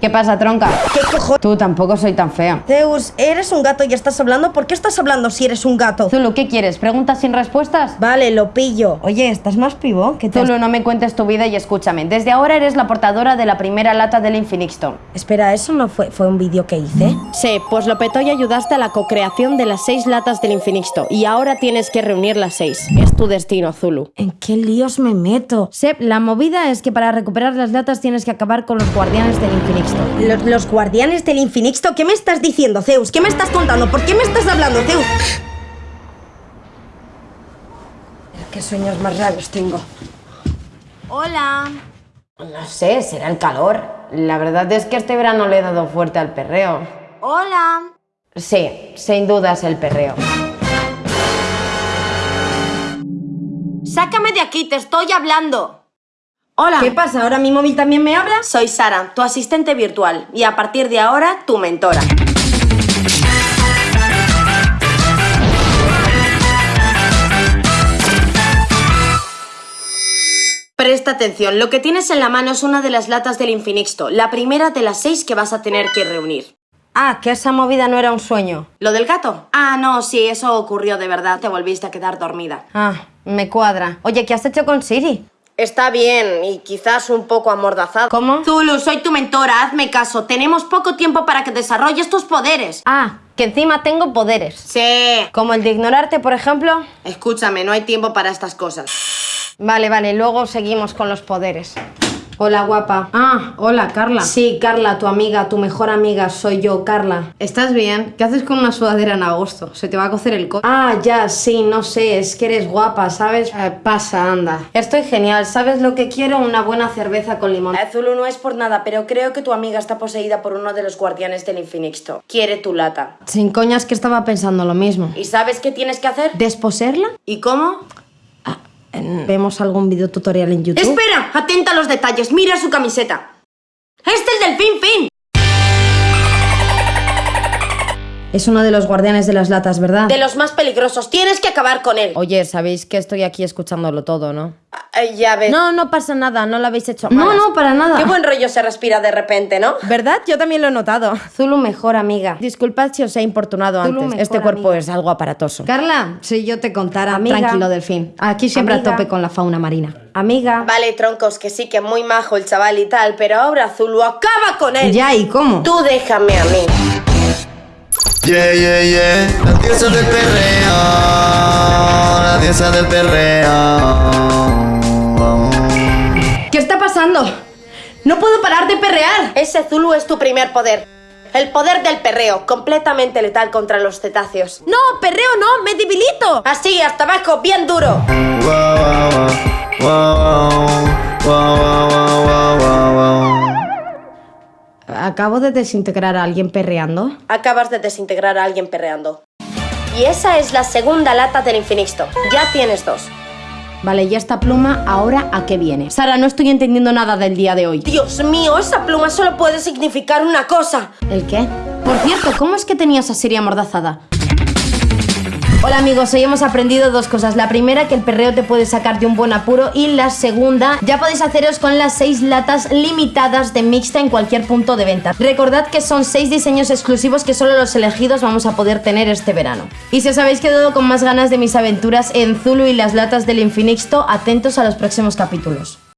¿Qué pasa, tronca? ¿Qué cojones? Tú tampoco soy tan fea. Zeus, eres un gato y estás hablando. ¿Por qué estás hablando si eres un gato? Zulu, ¿qué quieres? ¿Preguntas sin respuestas? Vale, lo pillo. Oye, ¿estás más pivo? ¿Qué te has- Zulu, no me cuentes tu vida y escúchame. Desde ahora eres la portadora de la primera lata del Infinixto. Espera, ¿eso no fue, fue un vídeo que hice? Sí, pues lo petó y ayudaste a la co-creación de las seis latas del Infinixto. Y ahora tienes que reunir las seis. Es tu destino, Zulu. ¿En qué líos me meto? Sep, la movida es que para recuperar las latas tienes que acabar con los guardianes del Infinixto. Los, los guardianes del Infinixto, ¿qué me estás diciendo, Zeus? ¿Qué me estás contando? ¿Por qué me estás hablando, Zeus? ¿Qué sueños más raros tengo? Hola. No sé, será el calor. La verdad es que este verano le he dado fuerte al perreo. Hola. Sí, sin duda es el perreo. Sácame de aquí, te estoy hablando. Hola. ¿Qué pasa? ¿Ahora mi móvil también me habla? Soy Sara, tu asistente virtual. Y a partir de ahora, tu mentora. Presta atención, lo que tienes en la mano es una de las latas del Infinixto, la primera de las seis que vas a tener que reunir. Ah, que esa movida no era un sueño. ¿Lo del gato? Ah, no, sí, eso ocurrió de verdad, te volviste a quedar dormida. Ah, me cuadra. Oye, ¿qué has hecho con Siri? Está bien, y quizás un poco amordazado. ¿Cómo? Zulu, soy tu mentora, hazme caso. Tenemos poco tiempo para que desarrolles tus poderes. Ah, que encima tengo poderes. Sí. Como el de ignorarte, por ejemplo. Escúchame, no hay tiempo para estas cosas. Vale, vale, luego seguimos con los poderes. Hola, guapa. Ah, hola, Carla. Sí, Carla, tu amiga, tu mejor amiga, soy yo, Carla. ¿Estás bien? ¿Qué haces con una sudadera en agosto? Se te va a cocer el co... Ah, ya, sí, no sé, es que eres guapa, ¿sabes? Eh, pasa, anda. Estoy genial, ¿sabes lo que quiero? Una buena cerveza con limón. Eh, Zulu no es por nada, pero creo que tu amiga está poseída por uno de los guardianes del Infinixto. Quiere tu lata. Sin coñas que estaba pensando lo mismo. ¿Y sabes qué tienes que hacer? ¿Desposerla? ¿Y cómo? ¿Vemos algún video tutorial en YouTube? Espera, atenta a los detalles, mira su camiseta. ¡Es el delfín fin! Es uno de los guardianes de las latas, ¿verdad? De los más peligrosos, tienes que acabar con él. Oye, sabéis que estoy aquí escuchándolo todo, ¿no? Eh, ya ves. No, no pasa nada, no lo habéis hecho No, malas. no, para nada. Qué buen rollo se respira de repente, ¿no? ¿Verdad? Yo también lo he notado. Zulu, mejor amiga. Disculpad si os he importunado Zulu, antes. Este cuerpo amiga. es algo aparatoso. Carla, si yo te contara, Amiga. tranquilo, delfín. Aquí siempre Amiga. a tope con la fauna marina. Amiga. Vale, troncos, que sí que muy majo el chaval y tal, pero ahora Zulu acaba con él. Ya, ¿y cómo? Tú déjame a mí. Yeah, yeah, yeah. La diosa del perreo. La diosa del perreo. ¿Qué está pasando? No puedo parar de perrear. Ese Zulu es tu primer poder. El poder del perreo, completamente letal contra los cetáceos. No, perreo no, me debilito. Así, hasta abajo, bien duro. Wow, wow, wow, wow, wow, wow, Acabo de desintegrar a alguien perreando. Acabas de desintegrar a alguien perreando. Y esa es la segunda lata del Infinixto. Ya tienes dos. Vale, ¿y esta pluma ahora a qué viene? Sara, no estoy entendiendo nada del día de hoy. Dios mío, esa pluma solo puede significar una cosa. ¿El qué? Por cierto, ¿cómo es que tenías a Siri amordazada? Hola amigos, hoy hemos aprendido dos cosas. La primera, que el perreo te puede sacar de un buen apuro. Y la segunda, ya podéis haceros con las seis latas limitadas de mixta en cualquier punto de venta. Recordad que son seis diseños exclusivos que solo los elegidos vamos a poder tener este verano. Y si os habéis quedado con más ganas de mis aventuras en Zulu y las latas del Infinixto, atentos a los próximos capítulos.